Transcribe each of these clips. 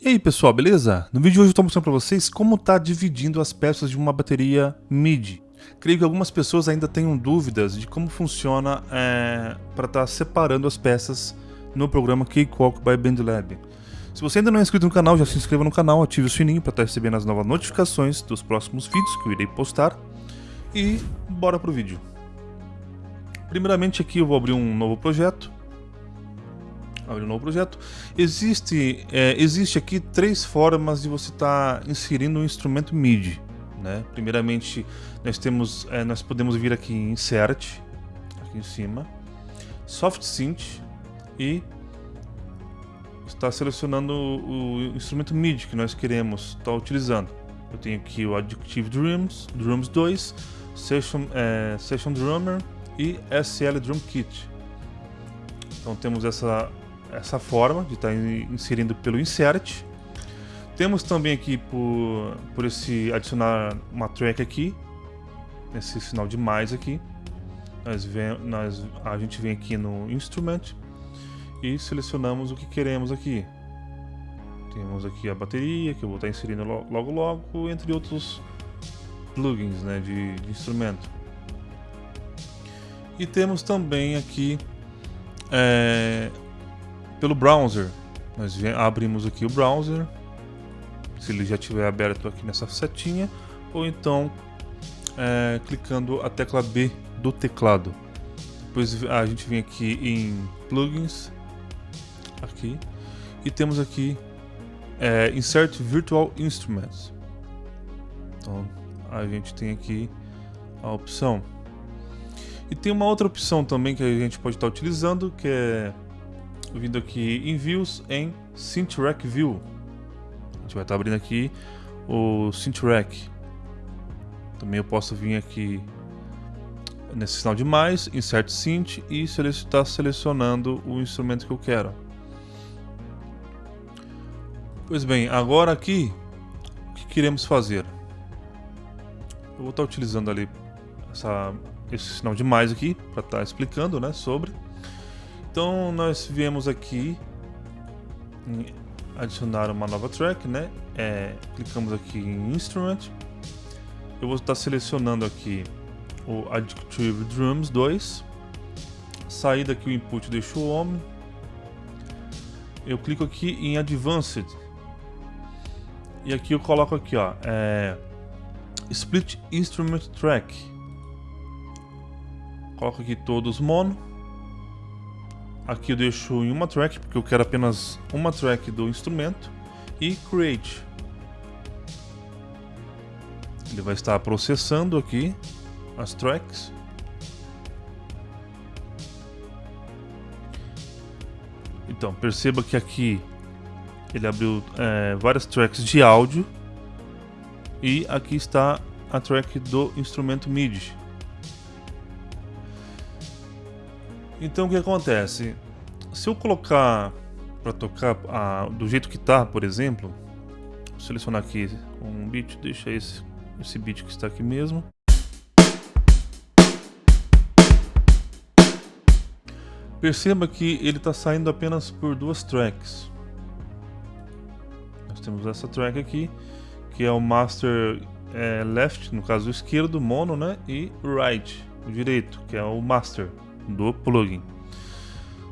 E aí pessoal, beleza? No vídeo de hoje eu estou mostrando para vocês como está dividindo as peças de uma bateria MIDI. Creio que algumas pessoas ainda tenham dúvidas de como funciona é, para estar tá separando as peças no programa Cakewalk by BandLab. Se você ainda não é inscrito no canal, já se inscreva no canal, ative o sininho para estar tá recebendo as novas notificações dos próximos vídeos que eu irei postar. E bora pro vídeo. Primeiramente aqui eu vou abrir um novo projeto abrir um novo projeto. Existe, é, existe aqui três formas de você estar tá inserindo um instrumento MIDI. Né? Primeiramente, nós temos, é, nós podemos vir aqui em Insert, aqui em cima, Soft Synth e está selecionando o, instrumento MIDI que nós queremos estar tá utilizando. Eu tenho aqui o Addictive Drums, Drums 2, Session, é, Session Drummer e SL Drum Kit. Então temos essa essa forma de estar tá inserindo pelo insert. Temos também aqui por, por esse adicionar uma track aqui, nesse sinal de mais aqui. Nós vem, nós, a gente vem aqui no instrument e selecionamos o que queremos aqui. Temos aqui a bateria que eu vou estar tá inserindo logo logo, entre outros plugins né, de, de instrumento. E temos também aqui é, pelo browser. Nós abrimos aqui o browser, se ele já estiver aberto aqui nessa setinha, ou então é, clicando a tecla B do teclado. Depois a gente vem aqui em plugins, aqui, e temos aqui é, Insert Virtual Instruments. Então a gente tem aqui a opção. E tem uma outra opção também que a gente pode estar utilizando, que é vindo aqui em Views em Syntrack View. A gente vai estar abrindo aqui o Syntrack. Também eu posso vir aqui nesse sinal de mais, Insert Synth e estar selecionando o instrumento que eu quero. Pois bem, agora aqui, o que queremos fazer? Eu vou estar utilizando ali essa, esse sinal de mais aqui para estar explicando né, sobre. Então nós viemos aqui adicionar uma nova track, né? É, clicamos aqui em Instrument. Eu vou estar selecionando aqui o Adjective Drums 2. Sair daqui o input deixo o home. Eu clico aqui em Advanced. E aqui eu coloco aqui, ó, é, Split Instrument Track. Coloco aqui todos mono. Aqui eu deixo em uma track, porque eu quero apenas uma track do instrumento. E Create. Ele vai estar processando aqui as tracks. Então, perceba que aqui ele abriu é, várias tracks de áudio. E aqui está a track do instrumento MIDI. Então o que acontece? Se eu colocar para tocar a, do jeito que tá, por exemplo, vou selecionar aqui um beat, deixa esse, esse beat que está aqui mesmo. Perceba que ele está saindo apenas por duas tracks. Nós temos essa track aqui, que é o master é, left, no caso o esquerdo, mono, né? E right, o direito, que é o master do plugin.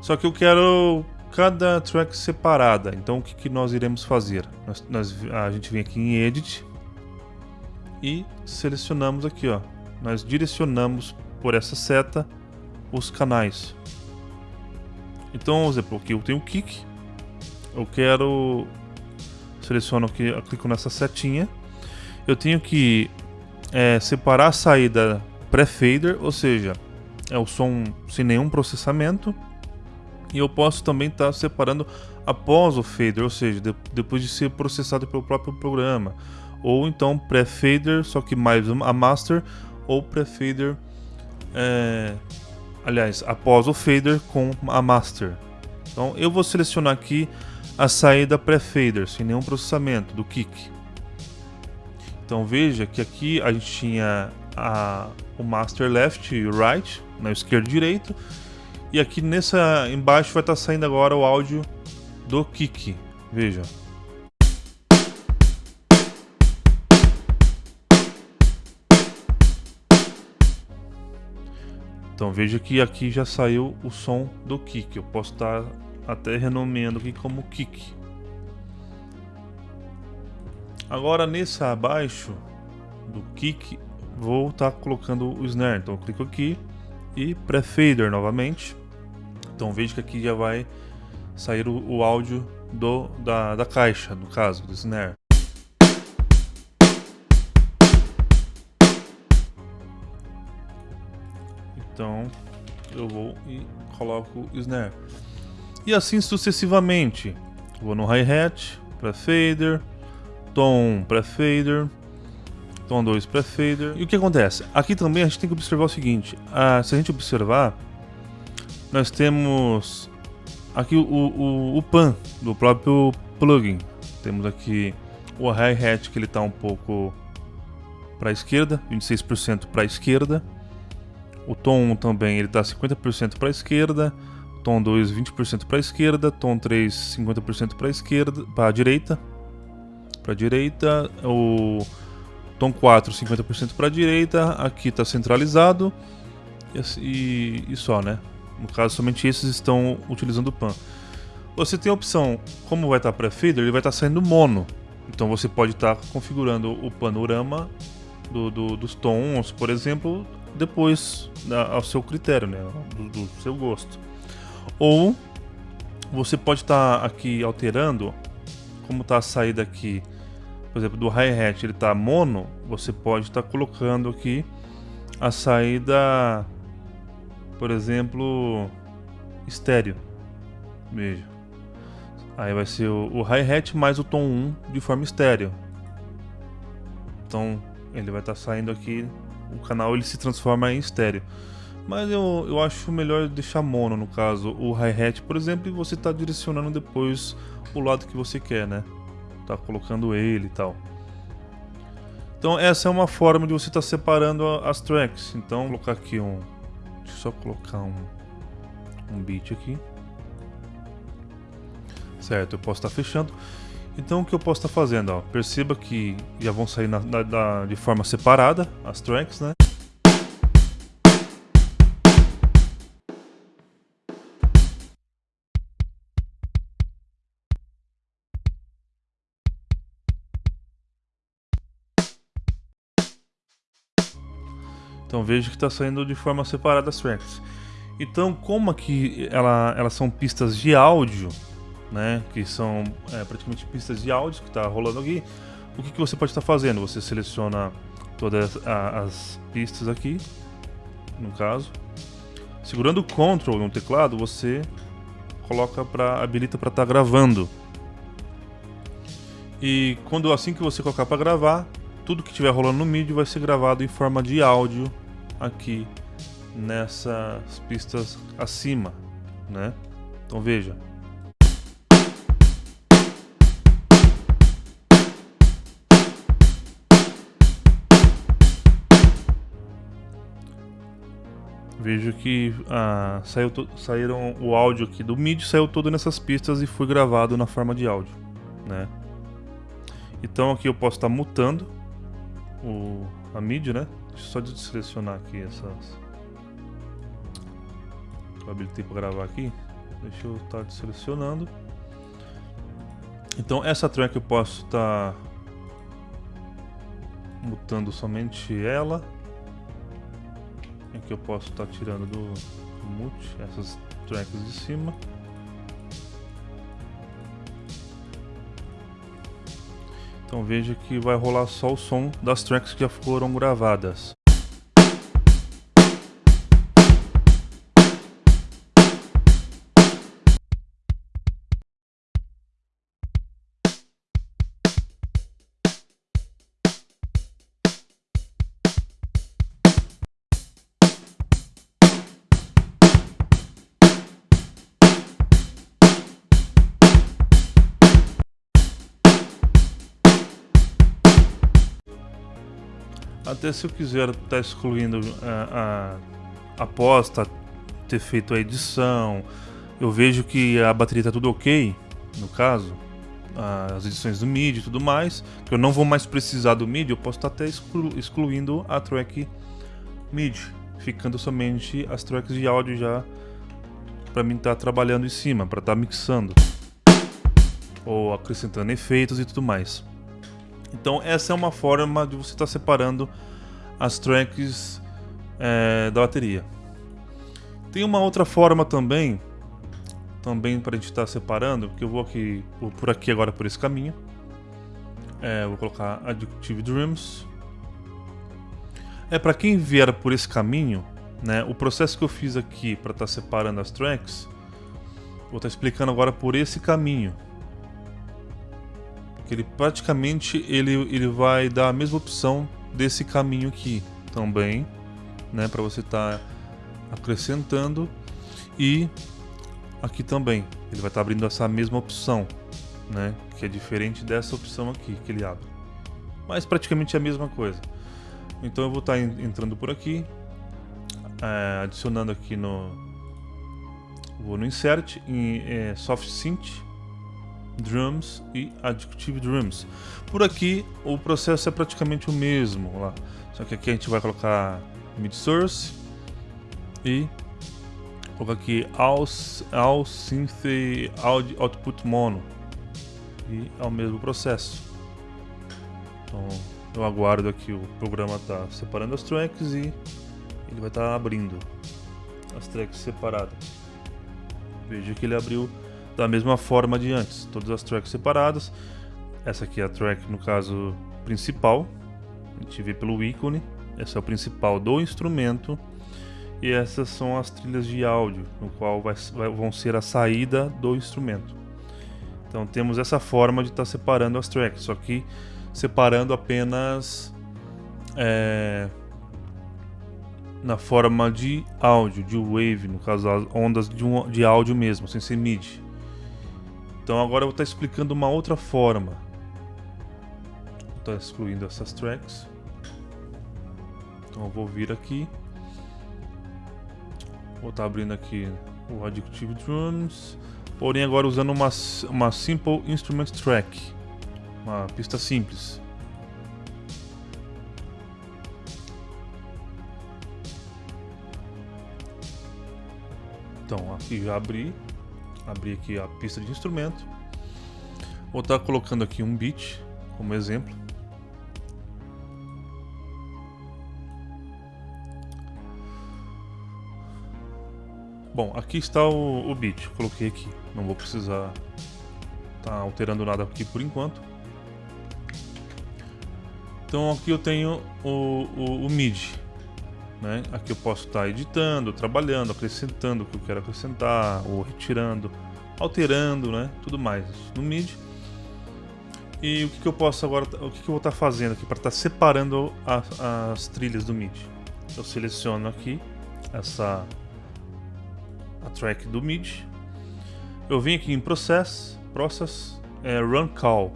Só que eu quero cada track separada. Então o que, que nós iremos fazer? Nós, nós, a gente vem aqui em Edit e selecionamos aqui, ó. Nós direcionamos por essa seta os canais. Então, por exemplo, aqui eu tenho o kick. Eu quero seleciono aqui, clico nessa setinha. Eu tenho que é, separar a saída pré-fader, ou seja, é o som sem nenhum processamento. E eu posso também estar tá separando após o fader, ou seja, de, depois de ser processado pelo próprio programa. Ou então pré-fader, só que mais a master, ou pré-fader, é, aliás, após o fader com a master. Então eu vou selecionar aqui a saída pré-fader, sem nenhum processamento, do kick. Então veja que aqui a gente tinha a, o master left e o right, né, esquerdo e direito. E aqui nessa embaixo vai estar tá saindo agora o áudio do kick. Veja. Então veja que aqui já saiu o som do kick. Eu posso estar tá até renomeando aqui como kick. Agora nessa abaixo do kick vou estar colocando o snare. Então eu clico aqui e pré-fader novamente. Então veja que aqui já vai sair o, o áudio do, da, da caixa, no caso, do snare. Então eu vou e coloco o snare. E assim sucessivamente. Vou no hi-hat, pré-fader, tom pré-fader, tom 2 pré-fader. E o que acontece? Aqui também a gente tem que observar o seguinte. Se a gente observar, nós temos aqui o, o, o pan do próprio plugin. Temos aqui o hi-hat que ele está um pouco para a esquerda, 26% para a esquerda. O tom 1 também ele está 50% para a esquerda, tom 2 20% para a esquerda, tom 3 50% para a esquerda, para a direita. Para a direita, o tom 4 50% para a direita, aqui está centralizado e, e só, né? No caso, somente esses estão utilizando o pan. Você tem a opção, como vai estar tá pré-feeder, ele vai estar tá saindo mono. Então você pode estar tá configurando o panorama do, do, dos tons, por exemplo, depois ao seu critério, né, do, do seu gosto. Ou você pode estar tá aqui alterando como está a saída aqui, por exemplo, do hi-hat, ele está mono, você pode estar tá colocando aqui a saída, por exemplo, estéreo. Veja. Aí vai ser o, o hi-hat mais o tom 1 de forma estéreo. Então ele vai estar tá saindo aqui o canal ele se transforma em estéreo. Mas eu, eu acho melhor deixar mono, no caso, o hi-hat, por exemplo, e você está direcionando depois o lado que você quer, né? Tá colocando ele e tal. Então essa é uma forma de você estar tá separando as tracks. Então vou colocar aqui um... Deixa eu só colocar um, um beat aqui. Certo, eu posso estar tá fechando. Então o que eu posso estar tá fazendo? Ó, perceba que já vão sair na, na, na, de forma separada as tracks, né? Então veja que está saindo de forma separada as tracks. Então como aqui ela, elas são pistas de áudio, né, que são é, praticamente pistas de áudio que está rolando aqui, o que, que você pode estar tá fazendo? Você seleciona todas as pistas aqui, no caso, segurando o Ctrl no teclado, você coloca para habilita para estar tá gravando. E quando assim que você colocar para gravar, tudo que estiver rolando no MIDI vai ser gravado em forma de áudio aqui nessas pistas acima, né? Então veja, Vejo que ah, saiu saíram o áudio aqui do MIDI saiu todo nessas pistas e foi gravado na forma de áudio, né? Então aqui eu posso estar tá mutando o, a MIDI, né? Só de selecionar aqui essas. Eu habilitei para gravar aqui. Deixa eu estar tá selecionando. Então essa track eu posso estar tá mutando somente ela que eu posso estar tá tirando do, do mute essas tracks de cima. Então veja que vai rolar só o som das tracks que já foram gravadas. Até se eu quiser estar tá excluindo a, a, após tá, ter feito a edição, eu vejo que a bateria está tudo ok, no caso, as edições do MIDI e tudo mais, que eu não vou mais precisar do MIDI, eu posso estar tá até exclu, excluindo a track MIDI, ficando somente as tracks de áudio já para mim estar tá trabalhando em cima, para estar tá mixando ou acrescentando efeitos e tudo mais. Então essa é uma forma de você estar tá separando as tracks é, da bateria. Tem uma outra forma também, também para a gente estar tá separando, que eu vou aqui por aqui agora por esse caminho. É, vou colocar Addictive Drums. É para quem vier por esse caminho, né? O processo que eu fiz aqui para estar tá separando as tracks, vou estar tá explicando agora por esse caminho. Que ele praticamente ele, ele vai dar a mesma opção desse caminho aqui também, né? Para você estar tá acrescentando e aqui também ele vai estar tá abrindo essa mesma opção, né? Que é diferente dessa opção aqui que ele abre, mas praticamente é a mesma coisa. Então eu vou estar tá entrando por aqui, é, adicionando aqui no vou no insert em é, soft synth drums e additive drums. Por aqui o processo é praticamente o mesmo lá. Só que aqui a gente vai colocar mid source e colocar aqui all, all synth audio, output mono. E é o mesmo processo. Então eu aguardo aqui o programa tá separando as tracks e ele vai estar tá abrindo as tracks separadas. Veja que ele abriu da mesma forma de antes, todas as tracks separadas. Essa aqui é a track, no caso, principal. A gente vê pelo ícone. Essa é o principal do instrumento. E essas são as trilhas de áudio, no qual vai, vai, vão ser a saída do instrumento. Então temos essa forma de estar tá separando as tracks, só que separando apenas é, na forma de áudio, de wave, no caso as ondas de, um, de áudio mesmo, sem ser MIDI. Então agora eu vou estar explicando uma outra forma. Vou estar excluindo essas tracks. Então eu vou vir aqui. Vou estar abrindo aqui o Addictive Drums. Porém agora usando uma, uma Simple Instrument Track. Uma pista simples. Então, aqui já abri. Abri aqui a pista de instrumento. Vou estar colocando aqui um beat como exemplo. Bom, aqui está o, o beat, coloquei aqui. Não vou precisar estar tá alterando nada aqui por enquanto. Então aqui eu tenho o, o, o MIDI. Né? Aqui eu posso estar editando, trabalhando, acrescentando o que eu quero acrescentar, ou retirando, alterando, né? Tudo mais no MIDI. E o que, que eu posso agora, o que, que eu vou estar fazendo aqui para estar separando as, as trilhas do MIDI? Eu seleciono aqui essa a track do MIDI. Eu venho aqui em Process, Process, é, Run Call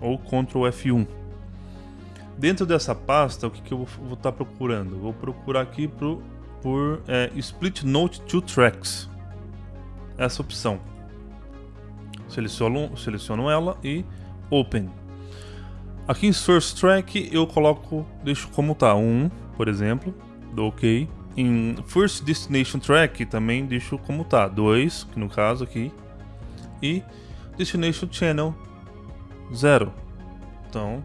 ou Ctrl F1 Dentro dessa pasta, o que, que eu vou estar tá procurando? Vou procurar aqui pro, por é, Split Note to Tracks. Essa opção. Seleciono, seleciono ela e Open. Aqui em Source Track eu coloco, deixo como tá, 1, um, por exemplo, dou OK. Em First Destination Track também deixo como tá, 2, que no caso aqui, e Destination Channel 0. Então,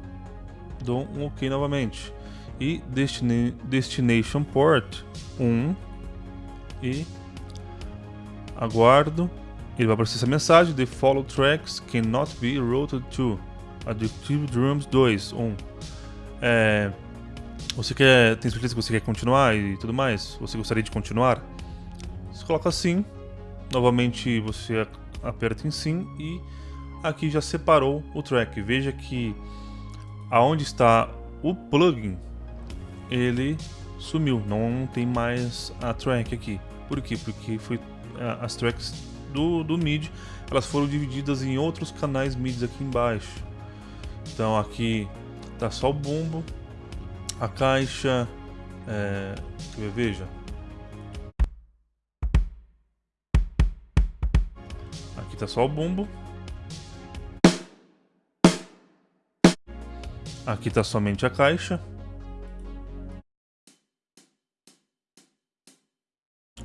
dou um OK novamente. E Destina Destination Port 1 e aguardo. Ele vai aparecer essa mensagem: The follow tracks cannot be routed to Addictive Drums 2 1. É, você quer, tem certeza que você quer continuar e tudo mais? Você gostaria de continuar? Você coloca sim. Novamente você aperta em sim e aqui já separou o track. Veja que aonde está o plugin, ele sumiu, não tem mais a track aqui. Por quê? Porque foi as tracks do, do MIDI, elas foram divididas em outros canais MIDI aqui embaixo. Então aqui tá só o bumbo, a caixa, é, veja. Aqui tá só o bumbo, Aqui está somente a caixa.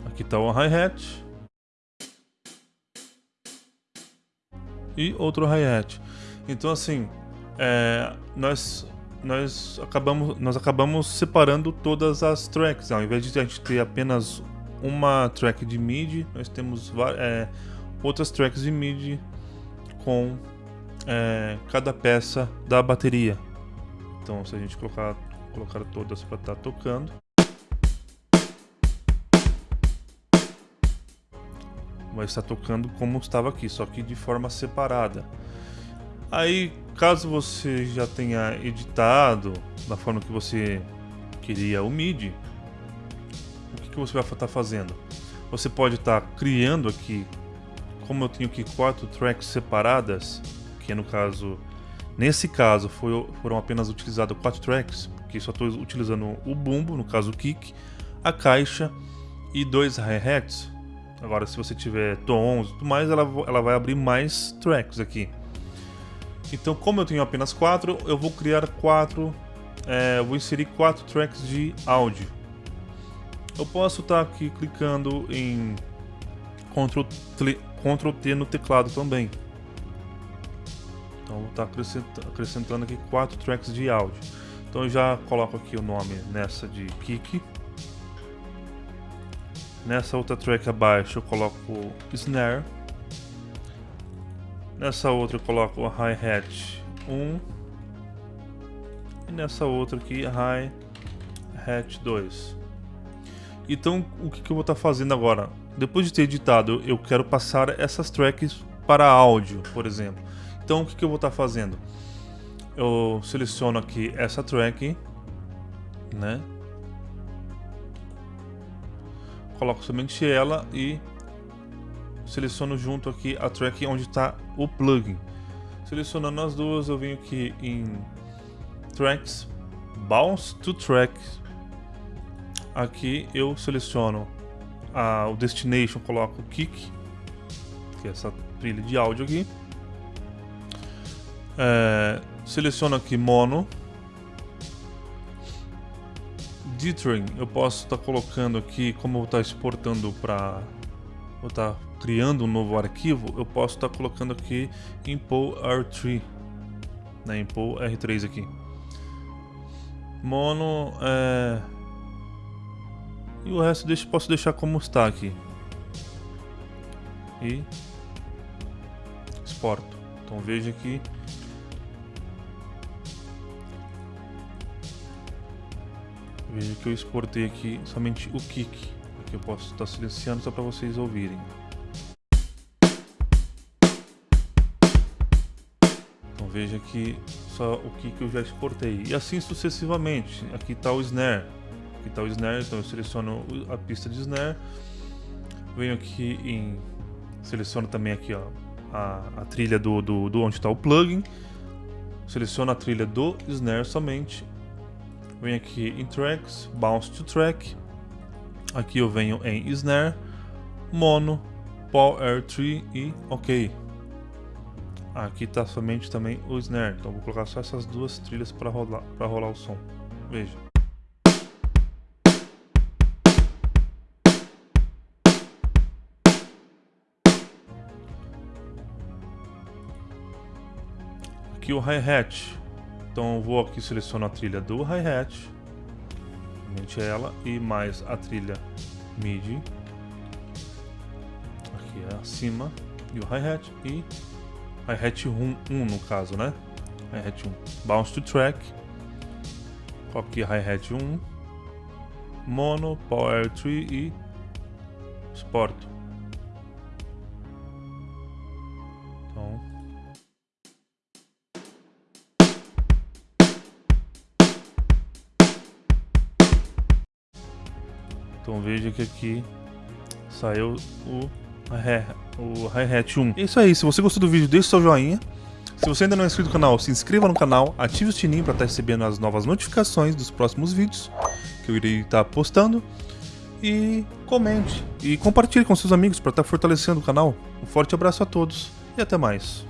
Aqui está o hi-hat. E outro hi-hat. Então assim, é, nós nós acabamos nós acabamos separando todas as tracks. Ao invés de a gente ter apenas uma track de MIDI, nós temos é, outras tracks de MIDI com é, cada peça da bateria. Então, se a gente colocar, colocar todas para estar tá tocando, vai estar tocando como estava aqui, só que de forma separada. Aí, caso você já tenha editado da forma que você queria o MIDI, o que, que você vai estar fazendo? Você pode estar criando aqui, como eu tenho aqui quatro tracks separadas, que no caso, nesse caso foi, foram apenas utilizadas quatro tracks, porque só estou utilizando o bumbo, no caso o kick, a caixa e dois hi-hats. Agora, se você tiver tons e tudo mais, ela, ela vai abrir mais tracks aqui. Então, como eu tenho apenas quatro, eu vou criar quatro, é, vou inserir quatro tracks de áudio. Eu posso estar tá aqui clicando em Ctrl, Ctrl T no teclado também. Então vou estar tá acrescentando aqui quatro tracks de áudio. Então eu já coloco aqui o nome nessa de kick. Nessa outra track abaixo eu coloco snare. Nessa outra eu coloco hi-hat 1. E nessa outra aqui hi-hat 2. Então o que, que eu vou estar tá fazendo agora? Depois de ter editado, eu quero passar essas tracks para áudio, por exemplo. Então o que, que eu vou estar tá fazendo? Eu seleciono aqui essa track, né? Coloco somente ela e seleciono junto aqui a track onde está o plugin. Selecionando as duas, eu venho aqui em Tracks, Bounce to Track. Aqui eu seleciono a, o Destination, coloco o Kick, que é essa trilha de áudio aqui. É, seleciono aqui Mono. Dithering, eu posso estar tá colocando aqui, como eu estar tá exportando para vou estar tá criando um novo arquivo, eu posso estar tá colocando aqui import R3, né, import R3 aqui. Mono, é... e o resto deixo, posso deixar como está aqui. E exporto. Então veja aqui. Veja que eu exportei aqui somente o kick que eu posso estar silenciando só para vocês ouvirem. Então veja aqui só o que, que eu já exportei. E assim sucessivamente. Aqui está o snare. Aqui está o snare, então eu seleciono a pista de snare. Venho aqui em... Seleciono também aqui ó, a, a trilha do, do, do onde está o plugin. Seleciono a trilha do snare somente. Venho aqui em Tracks, Bounce to Track. Aqui eu venho em Snare, Mono, Power Tree e OK. Aqui está somente também o Snare, então vou colocar só essas duas trilhas para rolar, para rolar o som. Veja. Aqui o hi-hat. Então eu vou aqui selecionar a trilha do hi-hat ela e mais a trilha MIDI aqui é acima e o hi-hat e hi-hat 1, 1 no caso, né? Hi-hat 1. Bounce to track. Aqui hi-hat 1. Mono, Power Tree e Sport. Então veja que aqui saiu o, o hi-hat 1. É isso aí, se você gostou do vídeo, deixe seu joinha. Se você ainda não é inscrito no canal, se inscreva no canal, ative o sininho para estar recebendo as novas notificações dos próximos vídeos que eu irei estar postando. E comente e compartilhe com seus amigos para estar fortalecendo o canal. Um forte abraço a todos e até mais.